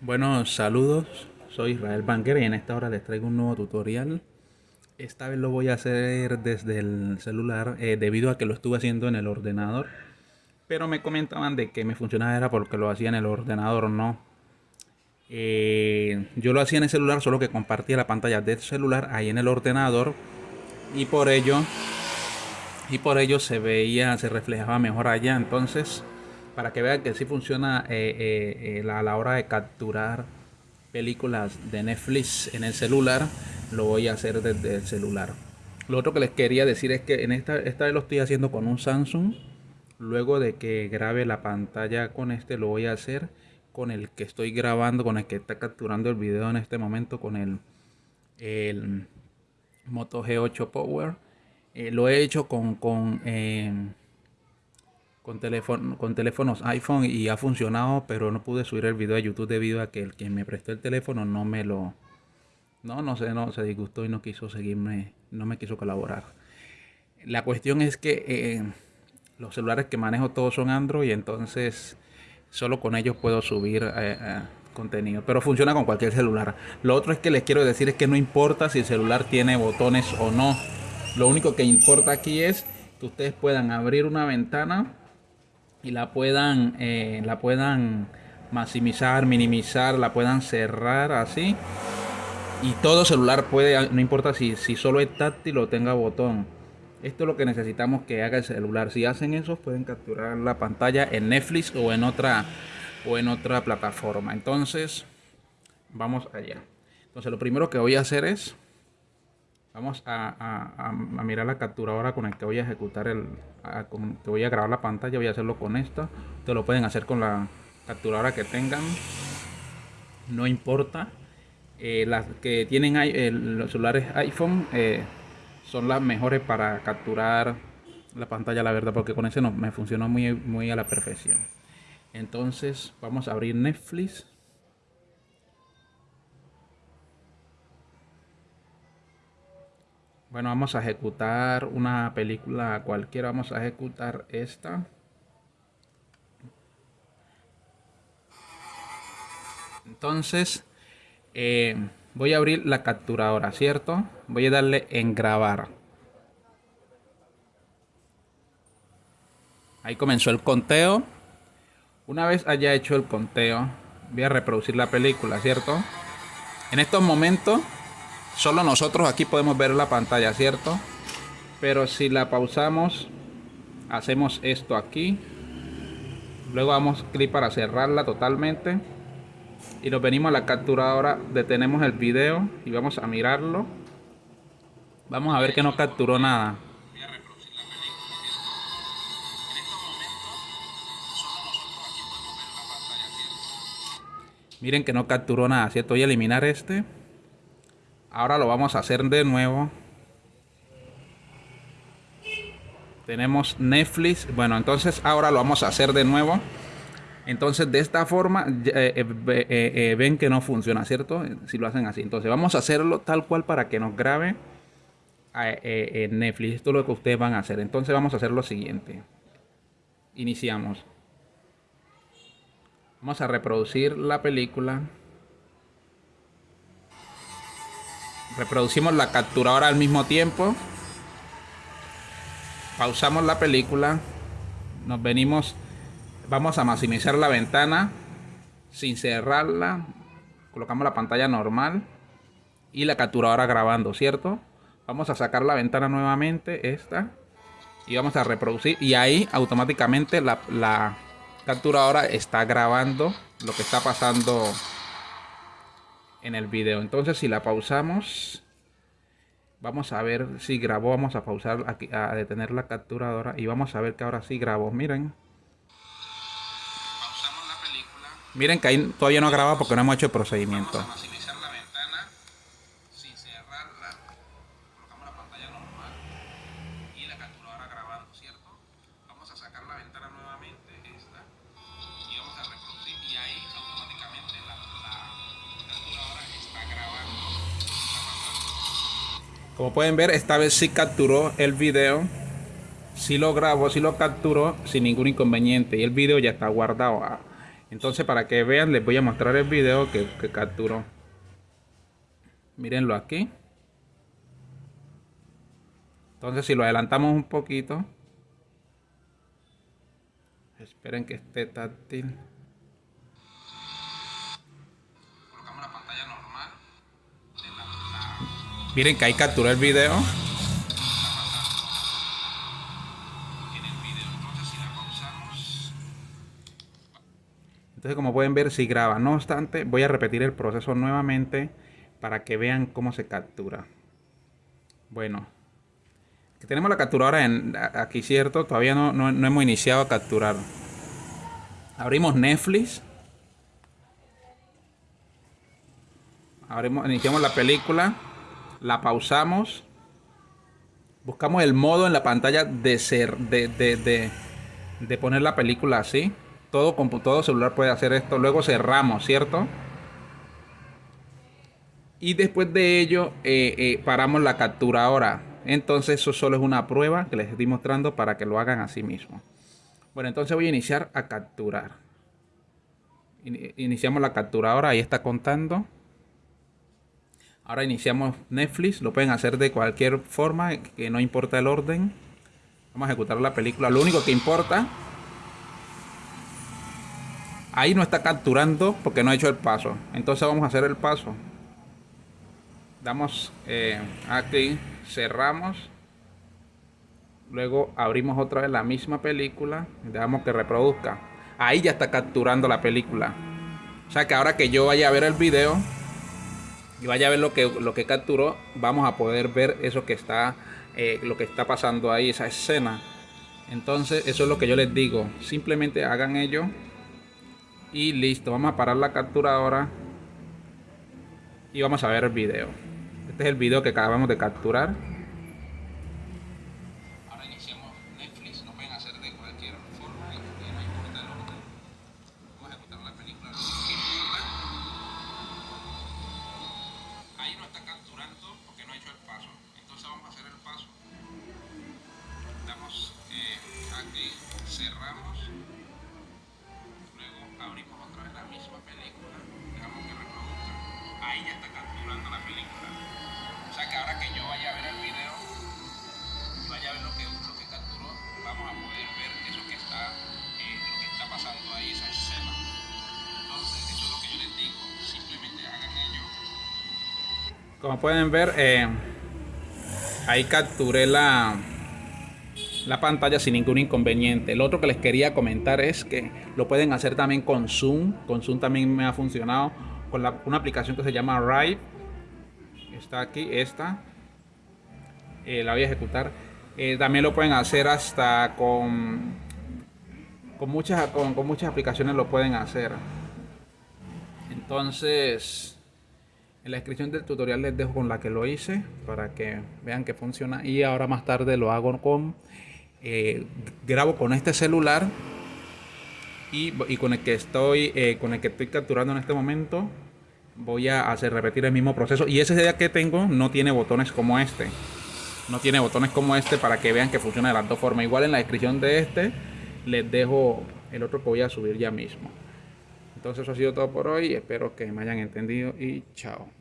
Bueno, saludos, soy Israel Banker y en esta hora les traigo un nuevo tutorial. Esta vez lo voy a hacer desde el celular eh, debido a que lo estuve haciendo en el ordenador. Pero me comentaban de que me funcionaba era porque lo hacía en el ordenador, no. Eh, yo lo hacía en el celular, solo que compartía la pantalla del celular ahí en el ordenador. Y por ello, y por ello se veía, se reflejaba mejor allá. Entonces para que vean que sí funciona eh, eh, eh, a la hora de capturar películas de Netflix en el celular, lo voy a hacer desde el celular. Lo otro que les quería decir es que en esta, esta vez lo estoy haciendo con un Samsung. Luego de que grabe la pantalla con este, lo voy a hacer con el que estoy grabando, con el que está capturando el video en este momento, con el, el Moto G8 Power. lo he hecho con, con con, teléfono, con teléfonos iPhone y ha funcionado, pero no pude subir el video a YouTube debido a que el que me prestó el teléfono no me lo... No, no sé, no, se disgustó y no quiso seguirme, no me quiso colaborar. La cuestión es que eh, los celulares que manejo todos son Android, entonces solo con ellos puedo subir eh, eh, contenido. Pero funciona con cualquier celular. Lo otro es que les quiero decir es que no importa si el celular tiene botones o no. Lo único que importa aquí es que ustedes puedan abrir una ventana y la puedan, eh, la puedan maximizar, minimizar, la puedan cerrar así. Y todo celular puede, no importa si, si solo es táctil o tenga botón. Esto es lo que necesitamos que haga el celular. Si hacen eso, pueden capturar la pantalla en Netflix o en otra o en otra plataforma. Entonces, vamos allá. Entonces, lo primero que voy a hacer es Vamos a, mirar la capturadora con el que voy a ejecutar el... que voy a grabar la pantalla. Voy a hacerlo con esta. Ustedes lo pueden hacer con la capturadora que tengan. No importa. Eh, las que tienen los celulares iPhone eh, son las mejores para capturar la pantalla, la verdad, porque con ese no me funcionó muy, muy a la perfección. Entonces vamos a abrir Netflix. Bueno, vamos a ejecutar una película cualquiera. Vamos a ejecutar esta. Entonces, eh, voy a abrir la capturadora, ¿cierto? Voy a darle en grabar. Ahí comenzó el conteo. Una vez haya hecho el conteo, voy a reproducir la película, ¿cierto? En estos momentos Solo nosotros aquí podemos ver la pantalla, ¿cierto? Pero si la pausamos, hacemos esto aquí. Luego damos clic para cerrarla totalmente. Y nos venimos a la capturadora, detenemos el video y vamos a mirarlo. Vamos a ver que no capturó nada. Miren que no capturó nada, ¿cierto? Voy a eliminar este. Ahora lo vamos a hacer de nuevo. Tenemos Netflix. Bueno, entonces ahora lo vamos a hacer de nuevo. Entonces de esta forma eh, eh, eh, ven que no funciona, ¿cierto? Si lo hacen así. Entonces vamos a hacerlo tal cual para que nos grabe en Netflix. Esto es lo que ustedes van a hacer. Entonces vamos a hacer lo siguiente. Iniciamos. Vamos a reproducir la película. Reproducimos la capturadora al mismo tiempo. Pausamos la película. Nos venimos. Vamos a maximizar la ventana sin cerrarla. Colocamos la pantalla normal y la capturadora grabando, ¿cierto? Vamos a sacar la ventana nuevamente, esta, y vamos a reproducir. Y ahí automáticamente la, la capturadora está grabando lo que está pasando en el video. Entonces si la pausamos, vamos a ver si grabó. Vamos a pausar aquí, a detener la capturadora y vamos a ver que ahora sí grabó. Miren. Miren que ahí todavía no graba porque no hemos hecho el procedimiento. Como pueden ver, esta vez sí capturó el video. Sí lo grabó, sí lo capturó sin ningún inconveniente. Y el video ya está guardado. Entonces para que vean les voy a mostrar el video que, que capturó. Mírenlo aquí. Entonces si lo adelantamos un poquito. Esperen que esté táctil. Colocamos la pantalla normal. Miren que ahí capturó el video. Entonces como pueden ver si graba. No obstante voy a repetir el proceso nuevamente para que vean cómo se captura. Bueno, tenemos la capturadora en, aquí, ¿cierto? Todavía no, no, hemos iniciado a capturar. Abrimos Netflix. Abrimos, iniciamos la película. La pausamos. Buscamos el modo en la pantalla de ser, de, de, de, poner la película así. Todo, todo celular puede hacer esto. Luego cerramos, ¿cierto? Y después de ello eh, eh, paramos la captura ahora. Entonces eso solo es una prueba que les estoy mostrando para que lo hagan así mismo. Bueno, entonces voy a iniciar a capturar. Iniciamos la captura ahora, ahí está contando. Ahora iniciamos Netflix, lo pueden hacer de cualquier forma, que no importa el orden. Vamos a ejecutar la película, lo único que importa. Ahí no está capturando porque no ha hecho el paso. Entonces vamos a hacer el paso. Damos eh, aquí cerramos, luego abrimos otra vez la misma película, dejamos que reproduzca. Ahí ya está capturando la película. O sea que ahora que yo vaya a ver el video y vaya a ver lo que, lo que capturó, vamos a poder ver eso que está, eh, lo que está pasando ahí, esa escena. Entonces, eso es lo que yo les digo. Simplemente hagan ello y listo. Vamos a parar la captura ahora y vamos a ver el video. Este es el video que acabamos de capturar. Como pueden ver, eh, ahí capturé la, la pantalla sin ningún inconveniente. Lo otro que les quería comentar es que lo pueden hacer también con Zoom. Con Zoom también me ha funcionado con la, una aplicación que se llama Rive está aquí, esta. Eh, la voy a ejecutar. Eh, también lo pueden hacer hasta con, con, muchas, con, muchas aplicaciones lo pueden hacer. Entonces, en la descripción del tutorial les dejo con la que lo hice para que vean que funciona. Y ahora más tarde lo hago con, eh, grabo con este celular y, con el que estoy, con el que estoy capturando en este momento voy a hacer repetir el mismo proceso. Y ese día que tengo no tiene botones como este. No tiene botones como este para que vean que funciona de las dos formas. Igual en la descripción de este les dejo el otro que voy a subir ya mismo. Entonces eso ha sido todo por hoy. Espero que me hayan entendido y chao.